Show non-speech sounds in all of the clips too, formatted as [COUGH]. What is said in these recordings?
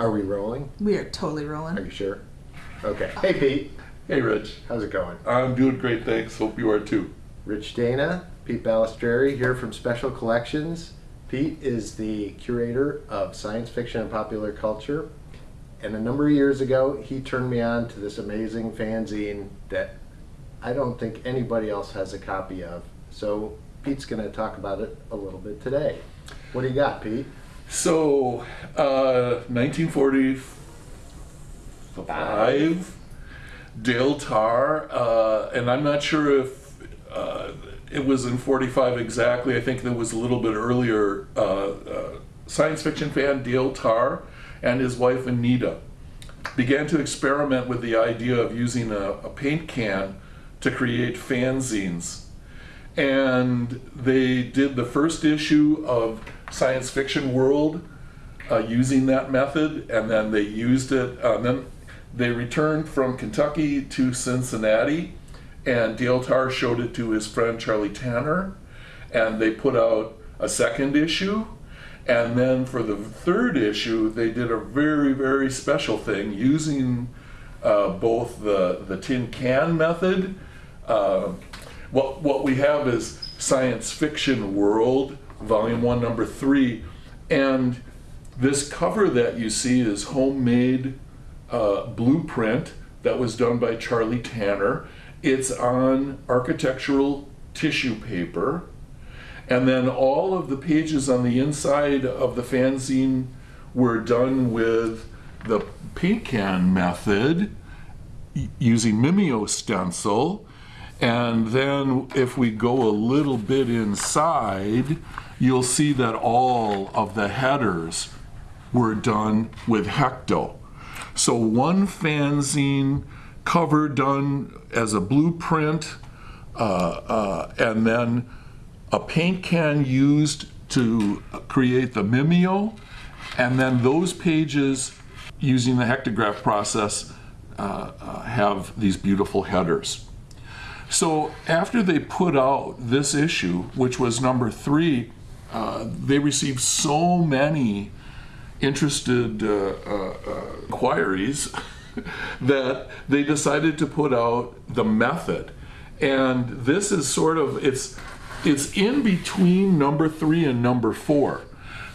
Are we rolling? We are totally rolling. Are you sure? Okay. Hey, Pete. Hey, Rich. How's it going? I'm doing great, thanks. Hope you are too. Rich Dana, Pete Balistreri here from Special Collections. Pete is the curator of science fiction and popular culture. And a number of years ago, he turned me on to this amazing fanzine that I don't think anybody else has a copy of. So Pete's going to talk about it a little bit today. What do you got, Pete? So, uh, 1945, Dale Tarr, uh, and I'm not sure if uh, it was in 45 exactly. I think it was a little bit earlier. Uh, uh, science fiction fan Dale Tarr and his wife Anita began to experiment with the idea of using a, a paint can to create fanzines. And they did the first issue of Science Fiction World uh, using that method, and then they used it. Uh, then they returned from Kentucky to Cincinnati, and Dale Tarr showed it to his friend Charlie Tanner, and they put out a second issue. And then for the third issue, they did a very, very special thing using uh, both the, the tin can method. Uh, what, what we have is Science Fiction World, Volume 1, Number 3. And this cover that you see is homemade uh, blueprint that was done by Charlie Tanner. It's on architectural tissue paper. And then all of the pages on the inside of the fanzine were done with the paint can method using Mimeo stencil. And then if we go a little bit inside, you'll see that all of the headers were done with Hecto. So one fanzine cover done as a blueprint, uh, uh, and then a paint can used to create the Mimeo, and then those pages using the hectograph process uh, uh, have these beautiful headers. So after they put out this issue, which was number three, uh, they received so many interested uh, uh, inquiries [LAUGHS] that they decided to put out the method. And this is sort of it's it's in between number three and number four.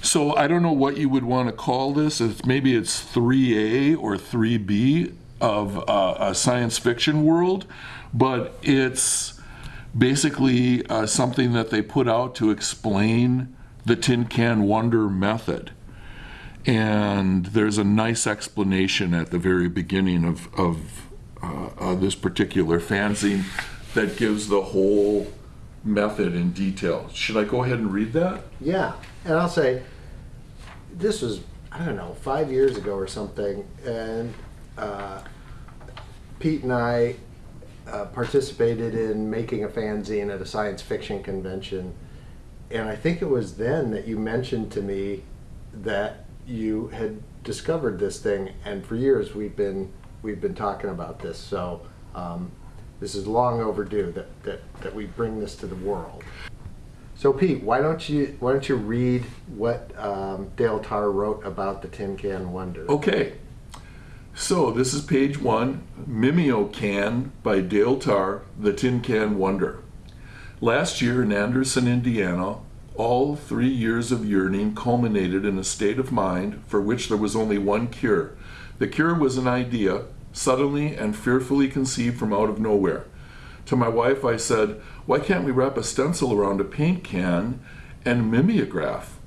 So I don't know what you would want to call this. It's maybe it's 3A or 3B of uh, a science fiction world, but it's basically uh, something that they put out to explain the Tin Can Wonder method. And there's a nice explanation at the very beginning of, of uh, uh, this particular fanzine that gives the whole method in detail. Should I go ahead and read that? Yeah, and I'll say, this was, I don't know, five years ago or something, and uh, Pete and I uh, participated in making a fanzine at a science fiction convention, and I think it was then that you mentioned to me that you had discovered this thing, and for years we've been we've been talking about this. So um, this is long overdue that, that that we bring this to the world. So Pete, why don't you why don't you read what um, Dale Tarr wrote about the Tin Can Wonder? Okay. So this is page one, Mimeo Can by Dale Tarr, The Tin Can Wonder. Last year in Anderson, Indiana, all three years of yearning culminated in a state of mind for which there was only one cure. The cure was an idea, suddenly and fearfully conceived from out of nowhere. To my wife, I said, Why can't we wrap a stencil around a paint can and mimeograph?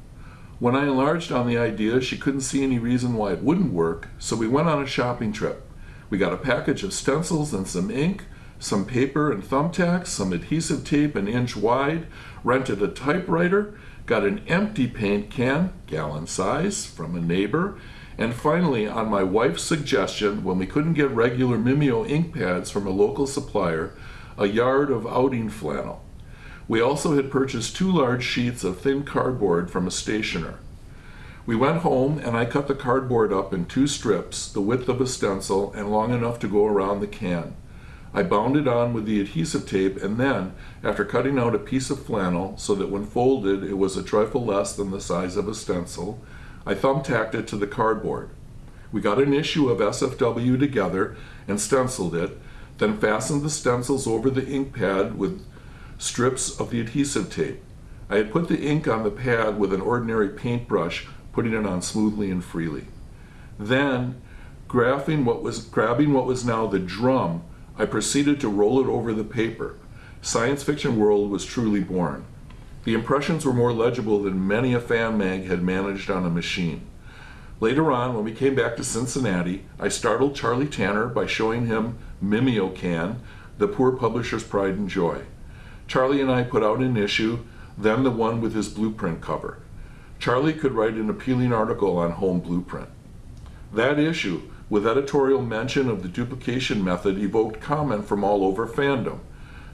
When I enlarged on the idea, she couldn't see any reason why it wouldn't work, so we went on a shopping trip. We got a package of stencils and some ink, some paper and thumbtacks, some adhesive tape an inch wide, rented a typewriter, got an empty paint can, gallon size, from a neighbor, and finally, on my wife's suggestion, when we couldn't get regular Mimeo ink pads from a local supplier, a yard of outing flannel. We also had purchased two large sheets of thin cardboard from a stationer. We went home and I cut the cardboard up in two strips, the width of a stencil and long enough to go around the can. I bound it on with the adhesive tape and then, after cutting out a piece of flannel so that when folded it was a trifle less than the size of a stencil, I thumbtacked it to the cardboard. We got an issue of SFW together and stenciled it, then fastened the stencils over the ink pad with strips of the adhesive tape. I had put the ink on the pad with an ordinary paintbrush, putting it on smoothly and freely. Then, graphing what was, grabbing what was now the drum, I proceeded to roll it over the paper. Science Fiction World was truly born. The impressions were more legible than many a fan mag had managed on a machine. Later on, when we came back to Cincinnati, I startled Charlie Tanner by showing him Mimeocan, the poor publisher's pride and joy. Charlie and I put out an issue, then the one with his blueprint cover. Charlie could write an appealing article on home blueprint. That issue, with editorial mention of the duplication method, evoked comment from all over fandom.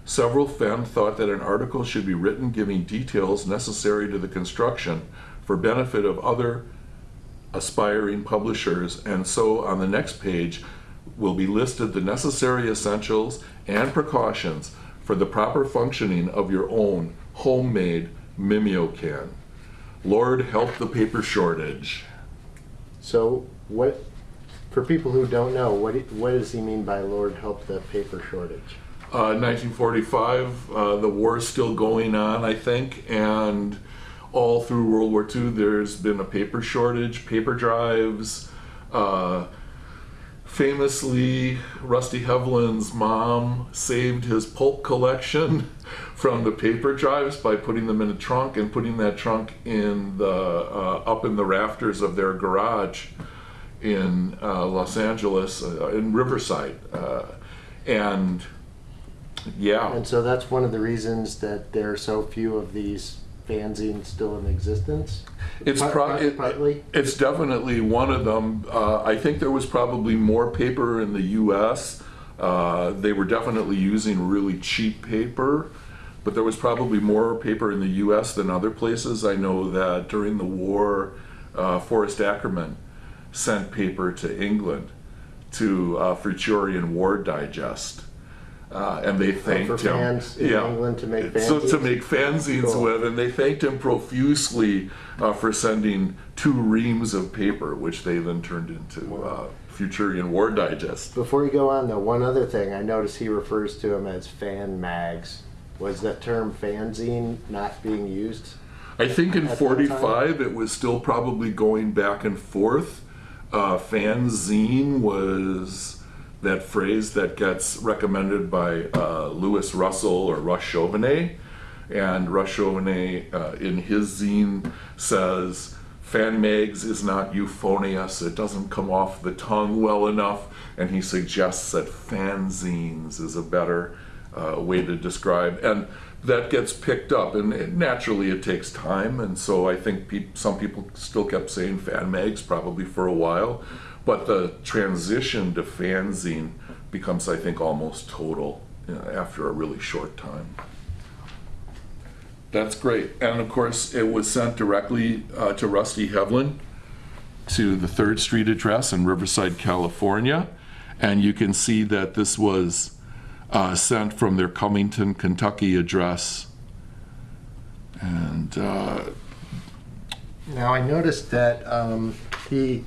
Several fen thought that an article should be written giving details necessary to the construction for benefit of other aspiring publishers, and so on the next page will be listed the necessary essentials and precautions for the proper functioning of your own homemade Mimeocan. Lord help the paper shortage. So what, for people who don't know, what, what does he mean by Lord help the paper shortage? Uh, 1945, uh, the is still going on, I think, and all through World War II, there's been a paper shortage, paper drives. Uh, famously, Rusty Hevelin's mom saved his pulp collection [LAUGHS] from the paper drives by putting them in a trunk and putting that trunk in the uh, up in the rafters of their garage in uh, Los Angeles, uh, in Riverside, uh, and yeah. And so that's one of the reasons that there are so few of these fanzines still in existence? It's Part- pro- part- it- Partly? It's definitely one of them. Uh, I think there was probably more paper in the U.S. Uh, they were definitely using really cheap paper, but there was probably more paper in the U.S. than other places. I know that during the war, uh, Forrest Ackerman sent paper to England to uh, Futurian War Digest. Uh, and they thanked for him. fans in England to make So to fanzines? make fanzines Cool. with, and they thanked him profusely uh, for sending two reams of paper, which they then turned into uh, Futurian War Digest. Before you go on though, one other thing, I notice he refers to them as fan mags. Was that term fanzine not being used? I think in 45 it was still probably going back and forth. Uh, fanzine was that phrase that gets recommended by uh, Louis Russell or Russ Chauvenet. And Russ Chauvenet uh, in his zine says, Fan mags is not euphonious, it doesn't come off the tongue well enough. And he suggests that fanzines is a better uh, way to describe. And that gets picked up, and it, naturally it takes time. And so I think peop some people still kept saying fan mags probably for a while, but the transition to fanzine becomes, I think, almost total you know, after a really short time. That's great. And of course, it was sent directly uh, to Rusty Hevelin to the Third Street address in Riverside, California. And you can see that this was uh, sent from their Covington, Kentucky address. And uh, Now, I noticed that um, he,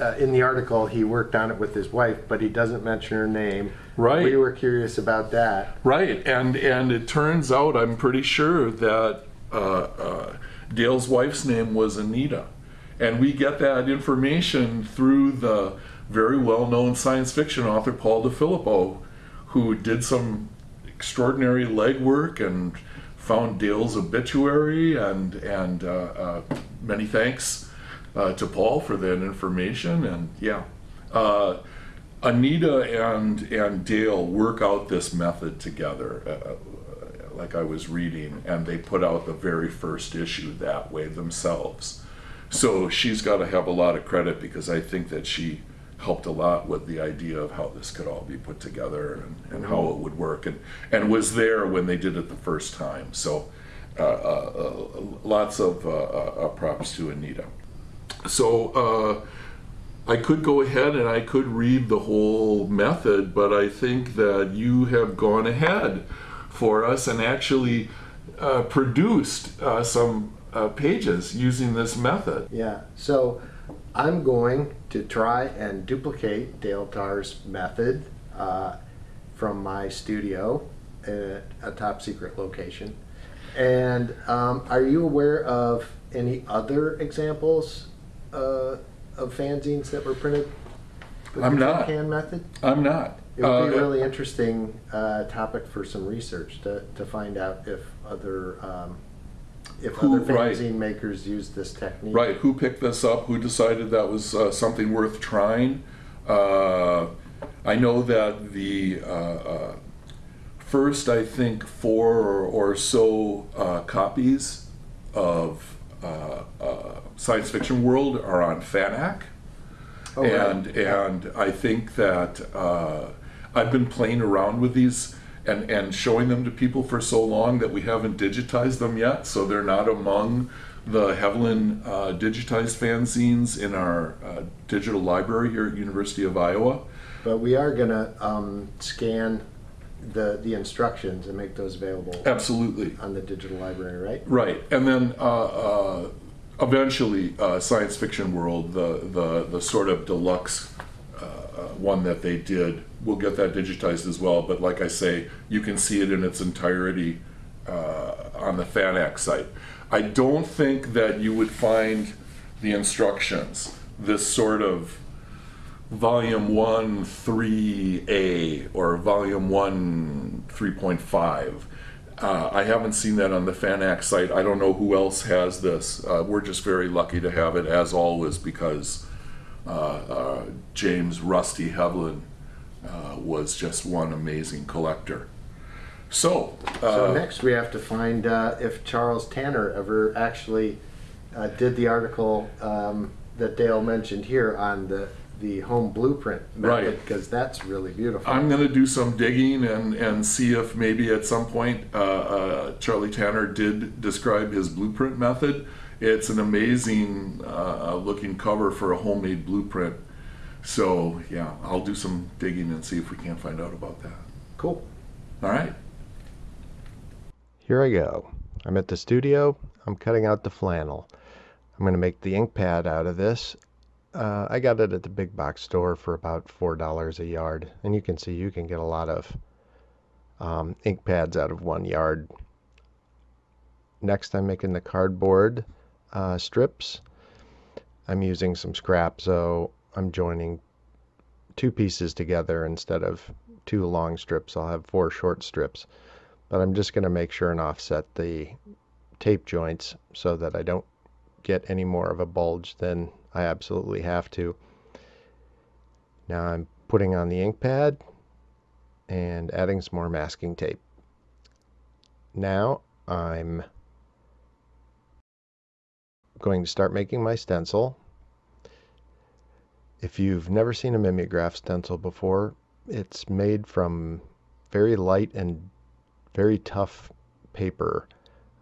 uh, in the article, he worked on it with his wife, but he doesn't mention her name. Right. We were curious about that. Right, and and it turns out I'm pretty sure that uh, uh, Dale's wife's name was Anita, and we get that information through the very well-known science fiction author Paul Di Filippo, who did some extraordinary legwork and found Dale's obituary, and and uh, uh, many thanks uh, to Paul for that information, and yeah. Uh, Anita and and Dale work out this method together, uh, like I was reading, and they put out the very first issue that way themselves. So she's got to have a lot of credit because I think that she helped a lot with the idea of how this could all be put together and, and how it would work, and and was there when they did it the first time. So uh, uh, uh, lots of uh, uh, props to Anita. So. Uh, I could go ahead and I could read the whole method, but I think that you have gone ahead for us and actually uh, produced uh, some uh, pages using this method. Yeah. So I'm going to try and duplicate Dale Tarr's method uh, from my studio at a top secret location. And um, are you aware of any other examples uh, of fanzines that were printed? with I'm the not. Can method? I'm not. It would be Uh, a really interesting uh, topic for some research to, to find out if other um, if Who- other right. fanzine makers use this technique. Right, who picked this up? Who decided that was uh, something worth trying? Uh, I know that the uh, uh, first, I think, four or, or so uh, copies of uh, uh, Science Fiction World are on Fanac. Oh, right. and and I think that uh, I've been playing around with these and and showing them to people for so long that we haven't digitized them yet, so they're not among the Hevelin uh, digitized fanzines in our uh, digital library here at University of Iowa. But we are gonna um, scan the the instructions and make those available Absolutely. on the digital library, right? Right, and then uh, uh, eventually, uh, Science Fiction World, the the the sort of deluxe uh, uh, one that they did, we'll get that digitized as well. But like I say, you can see it in its entirety uh, on the Fanac site. I don't think that you would find the instructions this sort of volume 1 3a or volume 1 3.5 uh, i haven't seen that on the fanac site. I don't know who else has this. Uh, we're just very lucky to have it as always because uh, uh, james rusty hevelin uh, was just one amazing collector. So, So uh, next we have to find if Charles Tanner ever actually did the article um, that Dale mentioned here on the the home blueprint method Right. because that's really beautiful. I'm going to do some digging and, and see if maybe at some point uh, uh, Charlie Tanner did describe his blueprint method. It's an amazing uh, looking cover for a homemade blueprint. So, yeah, I'll do some digging and see if we can't find out about that. cool. All right. Here I go. I'm at the studio. I'm cutting out the flannel. I'm going to make the ink pad out of this. Uh, I got it at the big box store for about $4 a yard. And you can see you can get a lot of um, ink pads out of one yard. Next, I'm making the cardboard uh, strips. I'm using some scrap, so I'm joining two pieces together instead of two long strips. I'll have four short strips but I'm just going to make sure and offset the tape joints so that I don't get any more of a bulge than I absolutely have to. Now I'm putting on the ink pad and adding some more masking tape. Now I'm going to start making my stencil. If you've never seen a mimeograph stencil before, it's made from very light and very tough paper.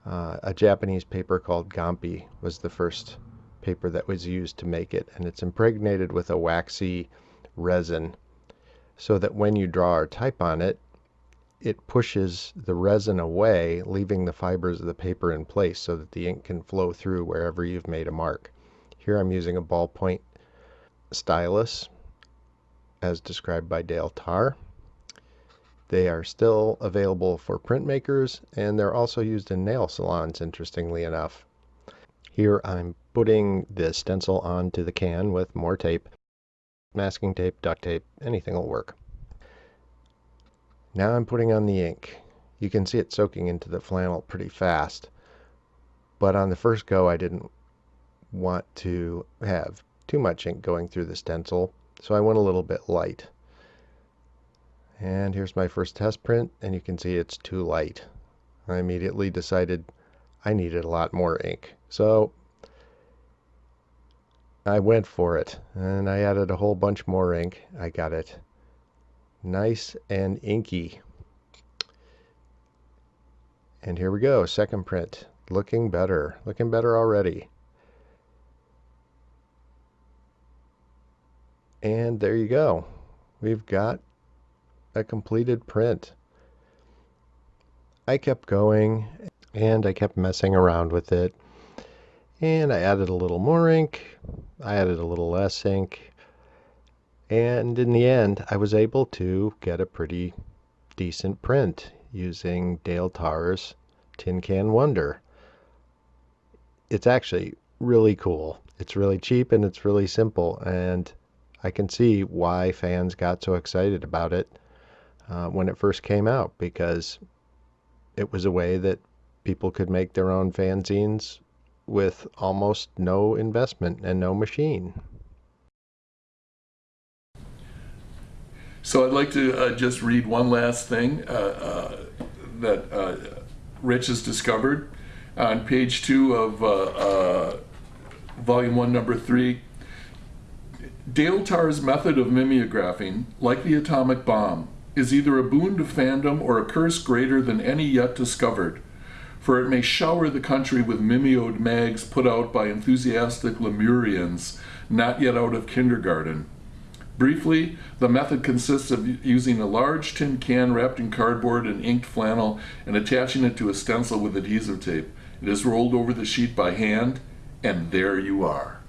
Uh, a Japanese paper called Gampi was the first paper that was used to make it, and it's impregnated with a waxy resin so that when you draw or type on it, it pushes the resin away, leaving the fibers of the paper in place so that the ink can flow through wherever you've made a mark. Here I'm using a ballpoint stylus as described by Dale Tarr. They are still available for printmakers and they're also used in nail salons, interestingly enough. Here I'm putting the stencil onto the can with more tape. Masking tape, duct tape, anything will work. Now I'm putting on the ink. You can see it soaking into the flannel pretty fast. But on the first go I didn't want to have too much ink going through the stencil, so I went a little bit light. And here's my first test print, and you can see it's too light. I immediately decided I needed a lot more ink. So I went for it, and I added a whole bunch more ink. I got it nice and inky. And here we go, second print. Looking better, looking better already. And there you go. We've got a completed print. I kept going and I kept messing around with it. And I added a little more ink. I added a little less ink. And in the end, I was able to get a pretty decent print using Dale Tarr's Tin Can Wonder. It's actually really cool. It's really cheap and it's really simple. And I can see why fans got so excited about it uh, when it first came out because it was a way that people could make their own fanzines with almost no investment and no machine. So I'd like to uh, just read one last thing uh, uh, that uh, Rich has discovered on page two of uh, uh, volume one, number three. Dale Tarr's method of mimeographing, like the atomic bomb, is either a boon to fandom or a curse greater than any yet discovered. For it may shower the country with mimeoed mags put out by enthusiastic Lemurians not yet out of kindergarten. Briefly, the method consists of using a large tin can wrapped in cardboard and inked flannel and attaching it to a stencil with adhesive tape. It is rolled over the sheet by hand, and there you are.